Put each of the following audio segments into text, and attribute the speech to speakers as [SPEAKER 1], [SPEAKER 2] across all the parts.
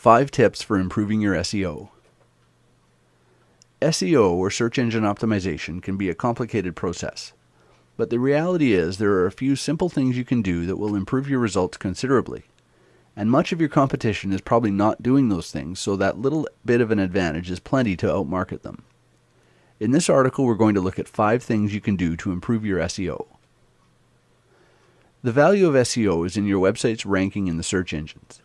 [SPEAKER 1] 5 tips for improving your SEO. SEO, or search engine optimization, can be a complicated process. But the reality is there are a few simple things you can do that will improve your results considerably. And much of your competition is probably not doing those things, so that little bit of an advantage is plenty to outmarket them. In this article, we're going to look at 5 things you can do to improve your SEO. The value of SEO is in your website's ranking in the search engines.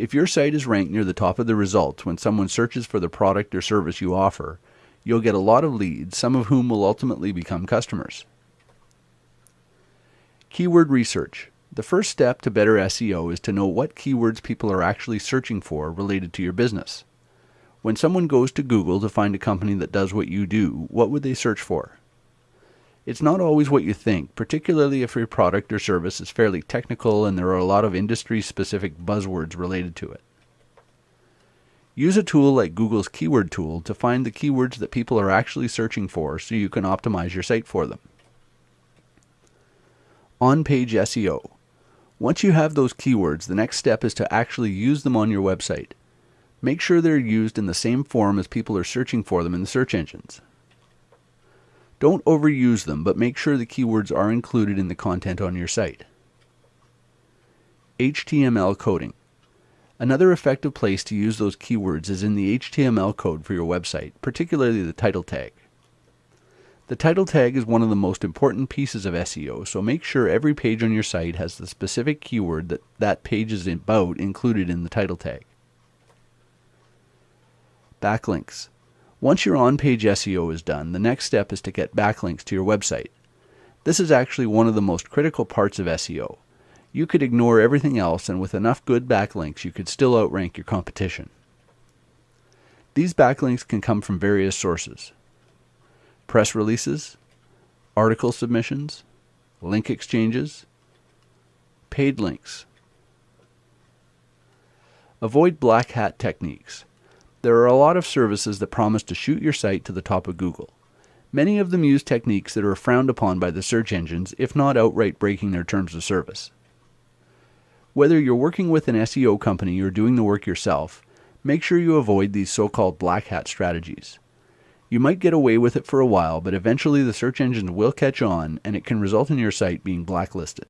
[SPEAKER 1] If your site is ranked near the top of the results when someone searches for the product or service you offer, you'll get a lot of leads, some of whom will ultimately become customers. Keyword research. The first step to better SEO is to know what keywords people are actually searching for related to your business. When someone goes to Google to find a company that does what you do, what would they search for? It's not always what you think, particularly if your product or service is fairly technical and there are a lot of industry specific buzzwords related to it. Use a tool like Google's keyword tool to find the keywords that people are actually searching for so you can optimize your site for them. On page SEO. Once you have those keywords, the next step is to actually use them on your website. Make sure they're used in the same form as people are searching for them in the search engines. Don't overuse them, but make sure the keywords are included in the content on your site. HTML coding. Another effective place to use those keywords is in the HTML code for your website, particularly the title tag. The title tag is one of the most important pieces of SEO, so make sure every page on your site has the specific keyword that that page is about included in the title tag. Backlinks. Once your on-page SEO is done, the next step is to get backlinks to your website. This is actually one of the most critical parts of SEO. You could ignore everything else and with enough good backlinks you could still outrank your competition. These backlinks can come from various sources. Press releases, article submissions, link exchanges, paid links. Avoid black hat techniques. There are a lot of services that promise to shoot your site to the top of Google. Many of them use techniques that are frowned upon by the search engines, if not outright breaking their terms of service. Whether you're working with an SEO company or doing the work yourself, make sure you avoid these so called black hat strategies. You might get away with it for a while, but eventually the search engines will catch on and it can result in your site being blacklisted.